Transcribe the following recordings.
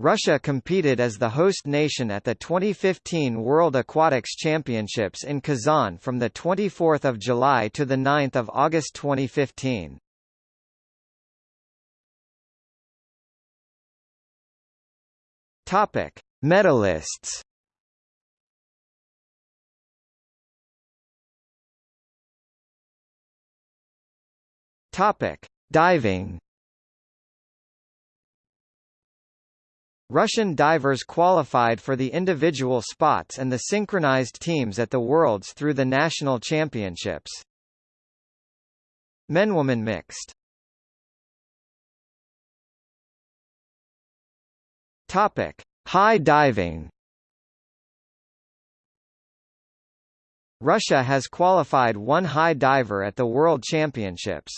Russia competed as the host nation at the 2015 World Aquatics Championships in Kazan from 24 July to 9 August 2015. Topic: Medalists. Topic: Diving. Russian divers qualified for the individual spots and the synchronized teams at the Worlds through the national championships. Men-woman mixed. Topic: High diving. Russia has qualified one high diver at the World Championships.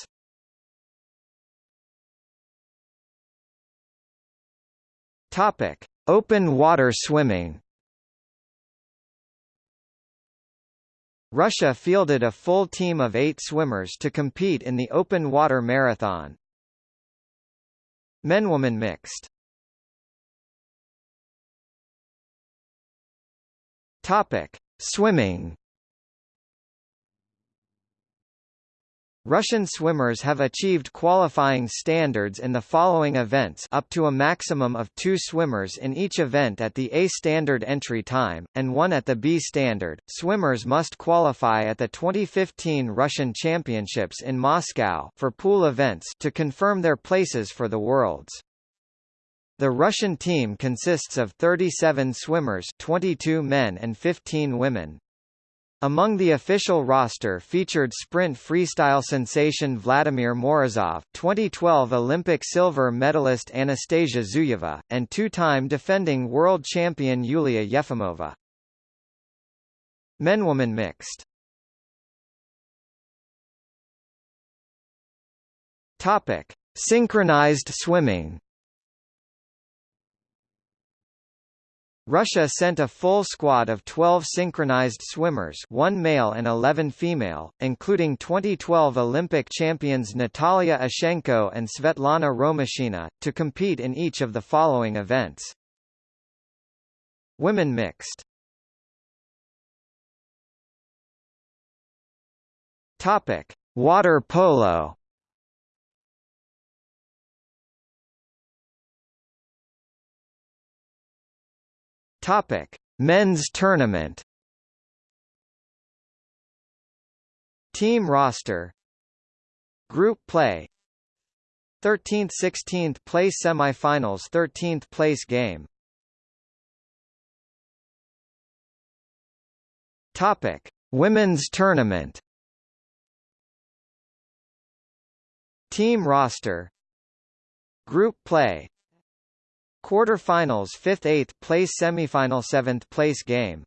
Topic: Open water swimming. Russia fielded a full team of eight swimmers to compete in the open water marathon. Men-women mixed. Topic: Swimming. Russian swimmers have achieved qualifying standards in the following events up to a maximum of two swimmers in each event at the A standard entry time, and one at the B standard. Swimmers must qualify at the 2015 Russian Championships in Moscow for pool events to confirm their places for the Worlds. The Russian team consists of 37 swimmers 22 men and 15 women. Among the official roster featured sprint freestyle sensation Vladimir Morozov, 2012 Olympic silver medalist Anastasia Zuyeva, and two-time defending world champion Yulia Yefimova. Men-woman mixed Topic: Synchronized swimming Russia sent a full squad of 12 synchronized swimmers one male and 11 female, including 2012 Olympic champions Natalia Ishchenko and Svetlana Romashina, to compete in each of the following events. Women mixed. Water polo Topic: Men's tournament. Team roster. Group play. 13th 16th place semifinals 13th place game. Topic: Women's tournament. Team roster. Group play Quarter-finals 5th 8th place semifinal 7th place game